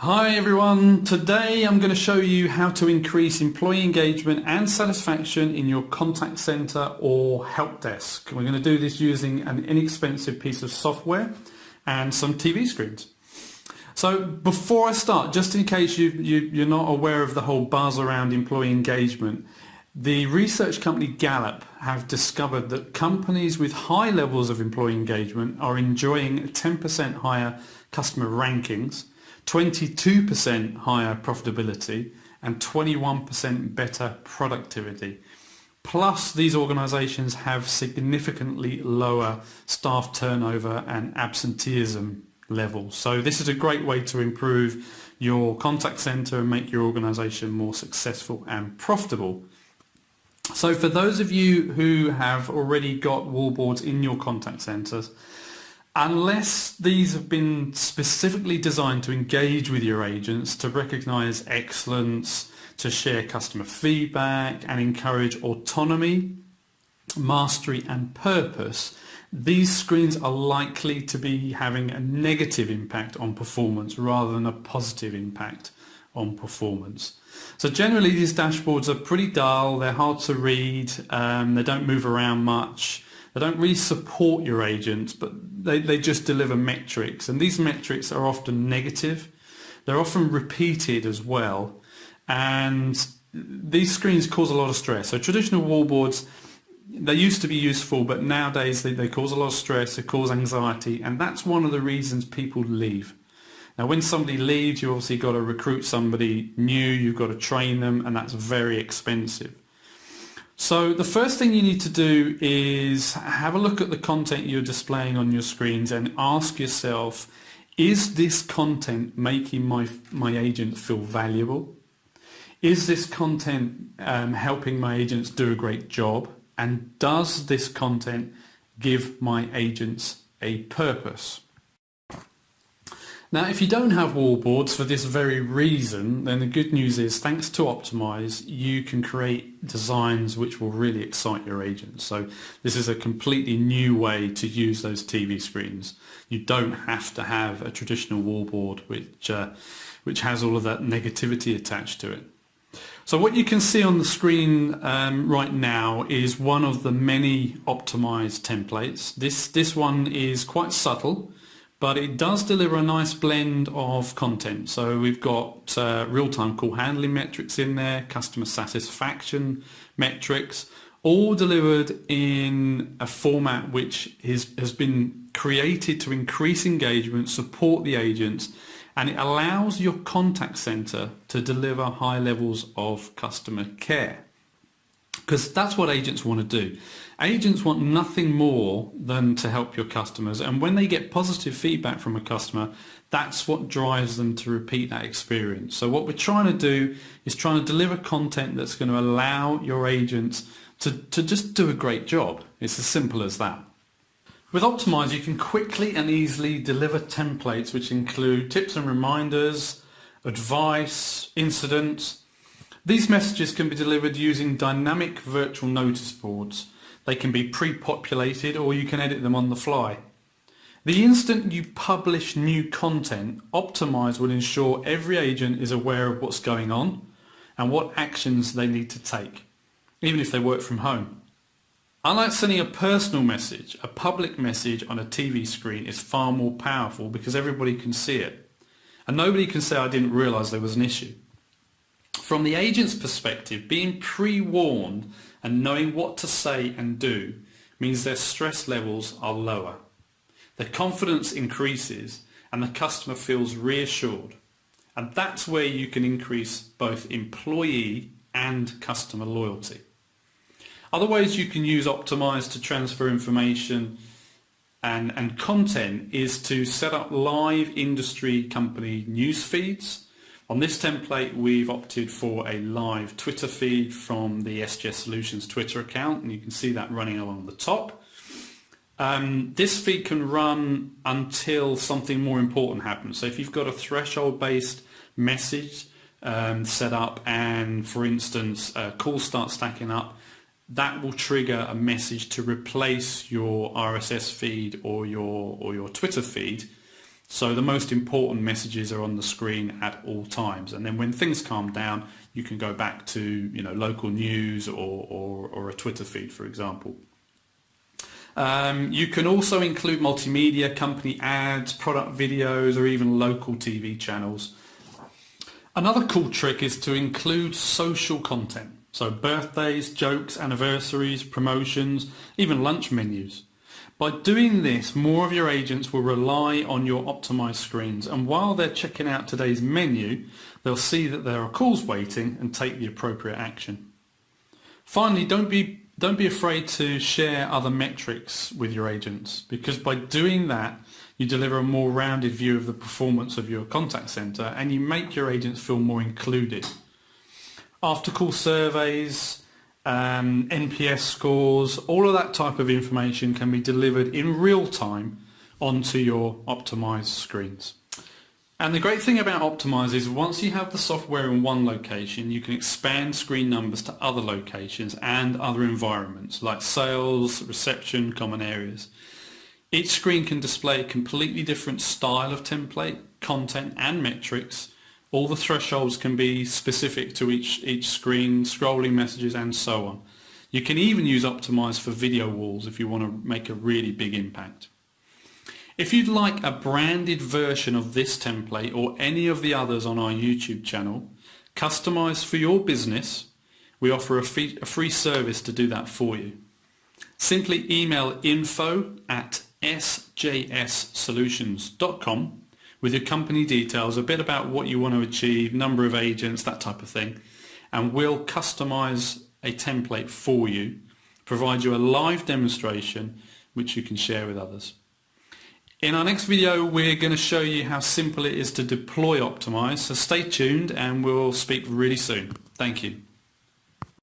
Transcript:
Hi everyone, today I'm going to show you how to increase employee engagement and satisfaction in your contact center or help desk. We're going to do this using an inexpensive piece of software and some TV screens. So before I start, just in case you, you, you're not aware of the whole buzz around employee engagement, the research company Gallup have discovered that companies with high levels of employee engagement are enjoying 10% higher customer rankings 22% higher profitability and 21% better productivity. Plus, these organisations have significantly lower staff turnover and absenteeism levels. So this is a great way to improve your contact centre and make your organisation more successful and profitable. So for those of you who have already got wallboards in your contact centres, unless these have been specifically designed to engage with your agents, to recognize excellence, to share customer feedback and encourage autonomy, mastery and purpose, these screens are likely to be having a negative impact on performance rather than a positive impact on performance. So generally these dashboards are pretty dull, they're hard to read, um, they don't move around much, they don't really support your agents, but they, they just deliver metrics. And these metrics are often negative. They're often repeated as well. And these screens cause a lot of stress. So traditional wallboards, they used to be useful, but nowadays they, they cause a lot of stress, they cause anxiety, and that's one of the reasons people leave. Now when somebody leaves, you obviously got to recruit somebody new, you've got to train them, and that's very expensive. So the first thing you need to do is have a look at the content you're displaying on your screens and ask yourself, is this content making my, my agent feel valuable? Is this content um, helping my agents do a great job? And does this content give my agents a purpose? Now, if you don't have wallboards for this very reason, then the good news is thanks to Optimize, you can create designs which will really excite your agents. So this is a completely new way to use those TV screens. You don't have to have a traditional wallboard which, uh, which has all of that negativity attached to it. So what you can see on the screen um, right now is one of the many optimized templates. This, this one is quite subtle but it does deliver a nice blend of content. So we've got uh, real-time call handling metrics in there, customer satisfaction metrics, all delivered in a format which is, has been created to increase engagement, support the agents, and it allows your contact center to deliver high levels of customer care because that's what agents want to do. Agents want nothing more than to help your customers and when they get positive feedback from a customer that's what drives them to repeat that experience. So what we're trying to do is trying to deliver content that's going to allow your agents to, to just do a great job. It's as simple as that. With Optimize you can quickly and easily deliver templates which include tips and reminders, advice, incidents, these messages can be delivered using dynamic virtual notice boards. They can be pre-populated or you can edit them on the fly. The instant you publish new content, Optimize will ensure every agent is aware of what's going on and what actions they need to take, even if they work from home. Unlike sending a personal message, a public message on a TV screen is far more powerful because everybody can see it. And nobody can say I didn't realise there was an issue. From the agent's perspective, being pre-warned and knowing what to say and do means their stress levels are lower. Their confidence increases and the customer feels reassured. And that's where you can increase both employee and customer loyalty. Other ways you can use Optimize to transfer information and, and content is to set up live industry company news feeds on this template, we've opted for a live Twitter feed from the SJS Solutions Twitter account, and you can see that running along the top. Um, this feed can run until something more important happens. So if you've got a threshold-based message um, set up and, for instance, calls start stacking up, that will trigger a message to replace your RSS feed or your, or your Twitter feed So the most important messages are on the screen at all times. And then when things calm down, you can go back to you know, local news or, or, or a Twitter feed, for example. Um, you can also include multimedia, company ads, product videos, or even local TV channels. Another cool trick is to include social content. So birthdays, jokes, anniversaries, promotions, even lunch menus. By doing this, more of your agents will rely on your optimized screens and while they're checking out today's menu, they'll see that there are calls waiting and take the appropriate action. Finally, don't be, don't be afraid to share other metrics with your agents because by doing that, you deliver a more rounded view of the performance of your contact center and you make your agents feel more included. After call surveys, um, NPS scores, all of that type of information can be delivered in real time onto your optimized screens. And the great thing about Optimize is once you have the software in one location, you can expand screen numbers to other locations and other environments like sales, reception, common areas. Each screen can display a completely different style of template, content and metrics all the thresholds can be specific to each, each screen, scrolling messages and so on. You can even use Optimize for video walls if you want to make a really big impact. If you'd like a branded version of this template or any of the others on our YouTube channel, customized for your business, we offer a free, a free service to do that for you. Simply email info at sjssolutions.com with your company details, a bit about what you want to achieve, number of agents, that type of thing. And we'll customize a template for you, provide you a live demonstration which you can share with others. In our next video, we're going to show you how simple it is to deploy Optimize. So stay tuned and we'll speak really soon. Thank you.